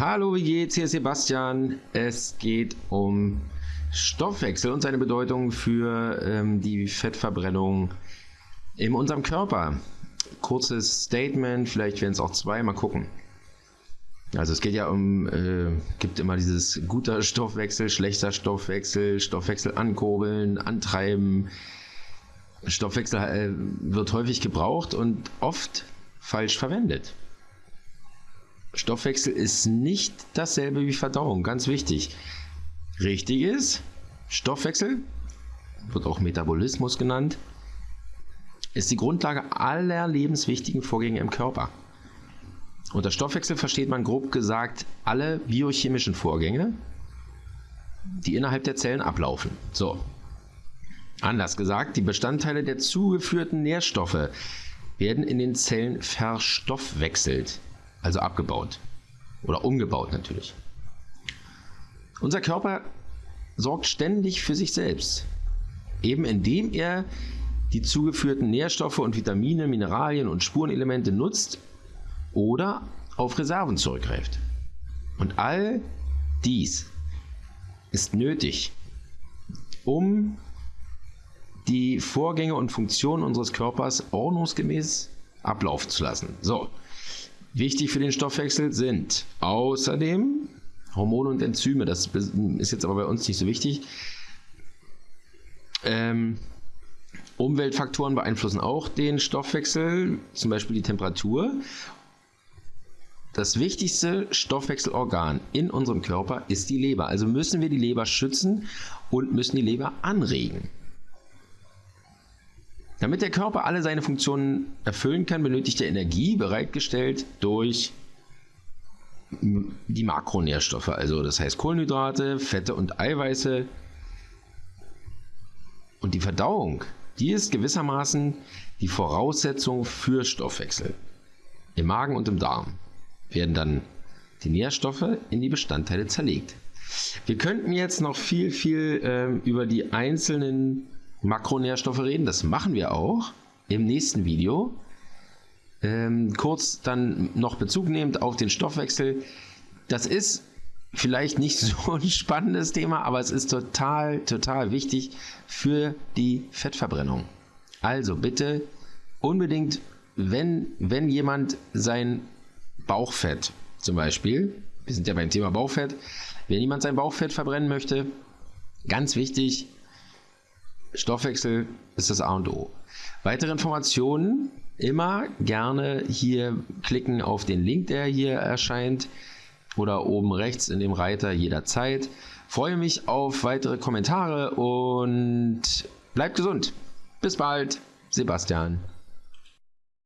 Hallo, wie geht's? Hier ist Sebastian. Es geht um Stoffwechsel und seine Bedeutung für ähm, die Fettverbrennung in unserem Körper. Kurzes Statement, vielleicht werden es auch zwei, mal gucken. Also es geht ja um, äh, gibt immer dieses guter Stoffwechsel, schlechter Stoffwechsel, Stoffwechsel ankurbeln, antreiben. Stoffwechsel äh, wird häufig gebraucht und oft falsch verwendet. Stoffwechsel ist nicht dasselbe wie Verdauung, ganz wichtig. Richtig ist, Stoffwechsel, wird auch Metabolismus genannt, ist die Grundlage aller lebenswichtigen Vorgänge im Körper. Unter Stoffwechsel versteht man grob gesagt alle biochemischen Vorgänge, die innerhalb der Zellen ablaufen. So. Anders gesagt, die Bestandteile der zugeführten Nährstoffe werden in den Zellen verstoffwechselt also abgebaut oder umgebaut natürlich. Unser Körper sorgt ständig für sich selbst, eben indem er die zugeführten Nährstoffe und Vitamine, Mineralien und Spurenelemente nutzt oder auf Reserven zurückgreift. Und all dies ist nötig, um die Vorgänge und Funktionen unseres Körpers ordnungsgemäß ablaufen zu lassen. So, Wichtig für den Stoffwechsel sind außerdem Hormone und Enzyme. Das ist jetzt aber bei uns nicht so wichtig. Ähm, Umweltfaktoren beeinflussen auch den Stoffwechsel, zum Beispiel die Temperatur. Das wichtigste Stoffwechselorgan in unserem Körper ist die Leber. Also müssen wir die Leber schützen und müssen die Leber anregen. Damit der Körper alle seine Funktionen erfüllen kann, benötigt er Energie, bereitgestellt durch die Makronährstoffe, also das heißt Kohlenhydrate, Fette und Eiweiße. Und die Verdauung, die ist gewissermaßen die Voraussetzung für Stoffwechsel. Im Magen und im Darm werden dann die Nährstoffe in die Bestandteile zerlegt. Wir könnten jetzt noch viel, viel äh, über die einzelnen Makronährstoffe reden. Das machen wir auch im nächsten Video. Ähm, kurz dann noch Bezug nehmend auf den Stoffwechsel. Das ist vielleicht nicht so ein spannendes Thema, aber es ist total, total wichtig für die Fettverbrennung. Also bitte unbedingt, wenn, wenn jemand sein Bauchfett zum Beispiel, wir sind ja beim Thema Bauchfett, wenn jemand sein Bauchfett verbrennen möchte, ganz wichtig, Stoffwechsel ist das A und O. Weitere Informationen immer gerne hier klicken auf den Link, der hier erscheint oder oben rechts in dem Reiter jederzeit. Freue mich auf weitere Kommentare und bleibt gesund. Bis bald, Sebastian.